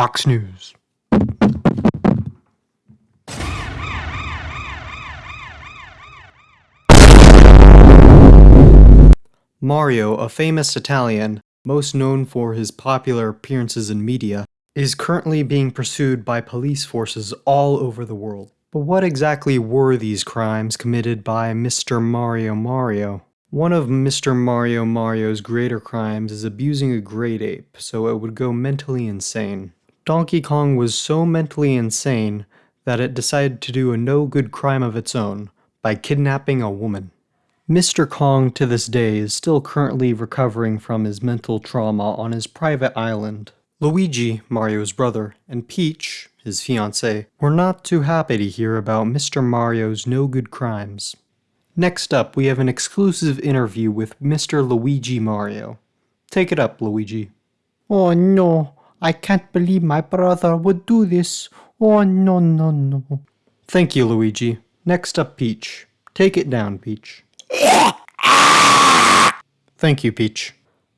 Fox News. Mario, a famous Italian, most known for his popular appearances in media, is currently being pursued by police forces all over the world. But what exactly were these crimes committed by Mr. Mario Mario? One of Mr. Mario Mario's greater crimes is abusing a great ape so it would go mentally insane. Donkey Kong was so mentally insane that it decided to do a no-good crime of its own by kidnapping a woman. Mr. Kong to this day is still currently recovering from his mental trauma on his private island. Luigi, Mario's brother, and Peach, his fiancée, were not too happy to hear about Mr. Mario's no-good crimes. Next up, we have an exclusive interview with Mr. Luigi Mario. Take it up, Luigi. Oh no, I can't believe my brother would do this. Oh no, no, no. Thank you, Luigi. Next up, Peach. Take it down, Peach. Thank you, Peach.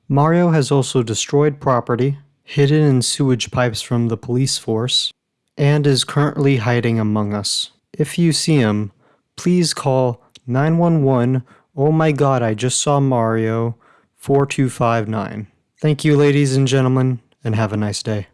Mario has also destroyed property, hidden in sewage pipes from the police force, and is currently hiding among us. If you see him, please call 911 Oh my god, I just saw Mario 4259. Thank you ladies and gentlemen, and have a nice day.